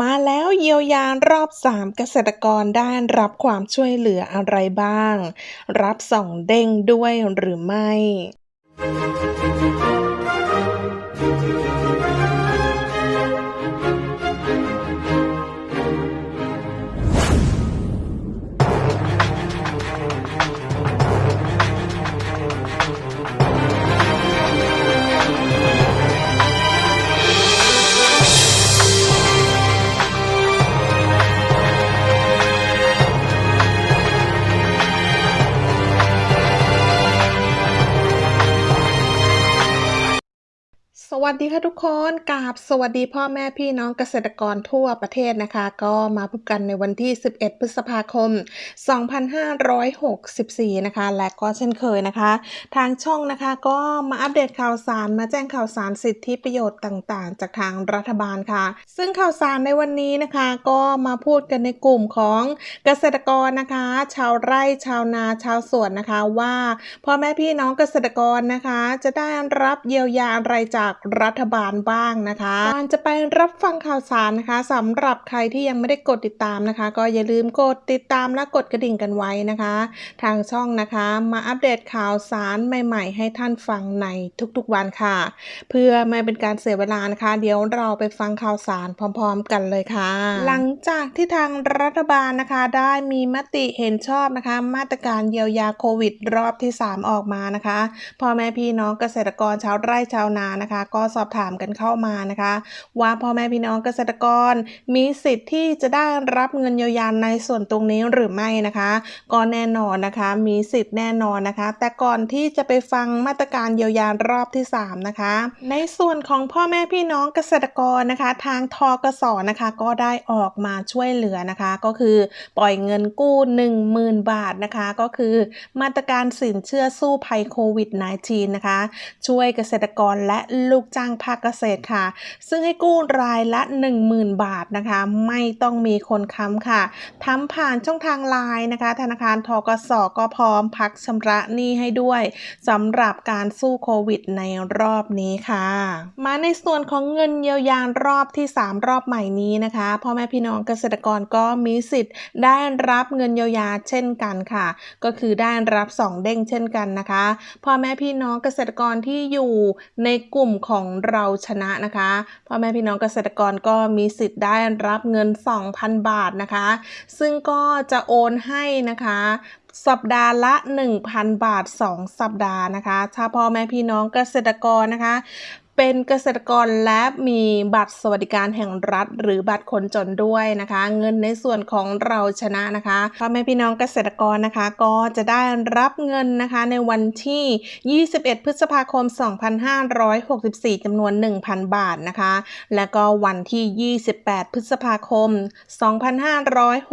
มาแล้วเยียวยารอบ 3 เกษตรกรได้รับความช่วยเหลืออะไรบ้าง รับส่องเด้งด้วยหรือไม่ สวัสดีค่ะทุกคนกราบสวัสดีพ่อแม่พี่น้องเกษตรกรทั่วประเทศนะคะ ก็มาพบกันในวันที่ 11 พฤษภาคม 2564 นะคะ และก็เช่นเคยนะคะ ทางช่องนะคะก็มาอัปเดตข่าวสารมาแจ้งข่าวสารสิทธิประโยชน์ต่างๆ จากทางรัฐบาลค่ะ ซึ่งข่าวสารในวันนี้นะคะก็มาพูดกันในกลุ่มของเกษตรกรนะคะ ชาวไร่ชาวนาชาวสวนนะคะว่าพ่อแม่พี่น้องเกษตรกรนะคะ จะได้รับเยียวยาอะไรจากรัฐบาลบ้างนะคะก่อนจะไปรับฟังข่าวสารนะคะสำหรับใครที่ยังไม่ได้กดติดตามนะคะ ก็อย่าลืมกดติดตามและกดกระดิ่งกันไว้นะคะ ทางช่องนะคะมาอัปเดตข่าวสารใหม่ ๆ ให้ท่านฟังในทุกๆวันค่ะ เพื่อไม่เป็นการเสียเวลานะคะ เดี๋ยวเราไปฟังข่าวสารพร้อม ๆ กันเลยค่ะ หลังจากที่ทางรัฐบาลนะคะได้มีมติเห็นชอบนะคะ มาตรการเยียวยาโควิด รอบที่ 3 ออกมานะคะพ่อแม่พี่น้องเกษตรกรชาวไร่ชาวนานะคะก็สอบถามกันเข้ามานะคะ ว่าพ่อแม่พี่น้องเกษตรกรมีสิทธิ์ที่จะได้รับเงินเยียวยาในส่วนตรงนี้หรือไม่นะคะก็แน่นอนนะคะมีสิทธิ์แน่นอนนะคะ แต่ก่อนที่จะไปฟังมาตรการเยียวยารอบที่ 3 นะคะ ในส่วนของพ่อแม่พี่น้องเกษตรกรนะคะ ทางทกสนะคะก็ได้ออกมาช่วยเหลือนะคะ ก็คือปล่อยเงินกู้ 10,000 บาทนะคะ ก็คือมาตรการสินเชื่อสู้ภัยโควิด -19 นะคะ ช่วยเกษตรกรและลูกจ้างภาคเกษตรค่ะ ซึ่งให้กู้รายละ 10,000 บาทนะคะ ไม่ต้องมีคนค้ำค่ะทำผ่านช่องทางไลน์นะคะ ธนาคารทกสก็พร้อมพักชำระหนี้ให้ด้วยสำหรับการสู้โควิดในรอบนี้ค่ะ มาในส่วนของเงินเยียวยารอบที่ 3 รอบใหม่นี้นะคะพ่อแม่พี่น้องเกษตรกรก็มีสิทธิ์ ได้รับเงินเยียวยาเช่นกันค่ะ ก็คือได้รับ 2 เด้งเช่นกันนะคะพ่อแม่พี่น้องเกษตรกรที่อยู่ในกลุ่มของเราชนะนะคะพ่อแม่พี่น้องเกษตรกรก็มีสิทธิ์ได้รับเงิน 2,000 บาทนะคะ ซึ่งก็จะโอนให้นะคะสัปดาห์ละ 1,000 บาท 2 สัปดาห์นะคะ ถ้าพ่อแม่พี่น้องเกษตรกรนะคะ เป็นเกษตรกรและมีบัตรสวัสดิการแห่งรัฐ หรือบัตรคนจนด้วยนะคะ เงินในส่วนของเราชนะนะคะพ่อแม่พี่น้องเกษตรกรนะคะ ก็จะได้รับเงินนะคะในวันที่ 21 พฤษภาคม 2564 จำนวน 1,000 บาทนะคะ และก็วันที่ 28 พฤษภาคม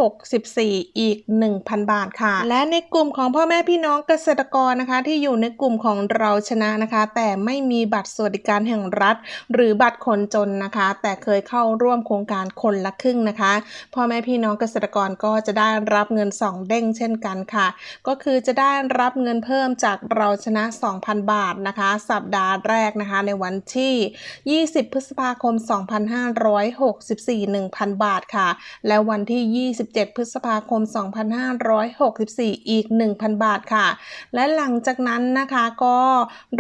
2564 อีก 1,000 บาทค่ะ และในกลุ่มของพ่อแม่พี่น้องเกษตรกรนะคะ ที่อยู่ในกลุ่มของเราชนะนะคะ แต่ไม่มีบัตรสวัสดิการแห่งรัฐ หรือบัตรคนจนนะคะ แต่เคยเข้าร่วมโครงการคนละครึ่งนะคะพ่อแม่พี่น้องเกษตรกรก็จะได้รับเงิน 2 เด้งเช่นกันค่ะ ก็คือจะได้รับเงินเพิ่มจากเราชนะ 2,000 บาทนะคะ สัปดาห์แรกนะคะ ในวันที่ 20 พฤษภาคม 2564 1,000 บาทค่ะ และวันที่ 27 พฤษภาคม 2564 อีก 1,000 บาทค่ะ และหลังจากนั้นนะคะก็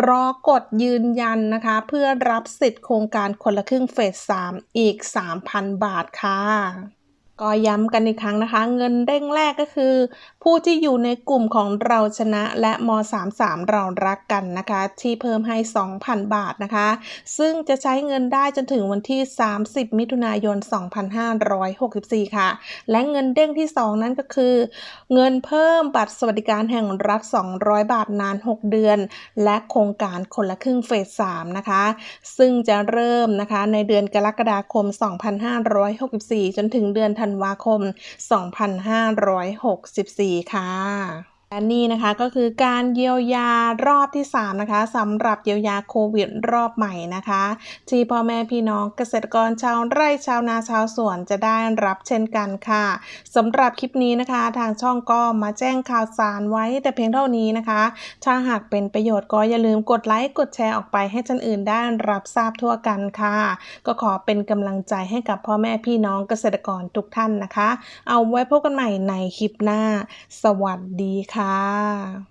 รอกดยืนยันนะคะเพื่อื่อรับสิทธิ์โครงการคนละครึ่งเฟส 3 อีก 3,000 บาทค่ะ ก็ย้ำกันอีกครั้งนะคะ เงินเด้งแรกก็คือ ผู้ที่อยู่ในกลุ่มของเราชนะและม 33 เรารักกันนะคะ ที่เพิ่มให้ 2,000 บาทนะคะ ซึ่งจะใช้เงินได้จนถึงวันที่ 30 มิถุนายน 2564 ค่ะ และเงินเด้งที่ 2 นั้นก็คือ เงินเพิ่มบัตรสวัสดิการแห่งรัฐ 200 บาทนาน 6 เดือน และโครงการคนละครึ่งเฟส 3 นะคะ ซึ่งจะเริ่มนะคะในเดือนกรกฎาคม 2564 จนถึงเดือนธันวาคม 2564 ค่ะ และนี่นะคะก็คือการเยียวยารอบที่ 3 นะคะสำหรับเยียวยาโควิดรอบใหม่นะคะ ที่พ่อแม่พี่น้องเกษตรกรชาวไร่ชาวนาชาวสวนจะได้รับเช่นกันค่ะสำหรับคลิปนี้นะคะ ทางช่องก็มาแจ้งข่าวสารไว้แต่เพียงเท่านี้นะคะ ถ้าหากเป็นประโยชน์ก็อย่าลืมกดไลค์กดแชร์ออกไปให้ท่านอื่นได้รับทราบทั่วกันค่ะ ก็ขอเป็นกำลังใจให้กับพ่อแม่พี่น้องเกษตรกรทุกท่านนะคะ เอาไว้พบกันใหม่ในคลิปหน้า สวัสดีค่ะค่ะ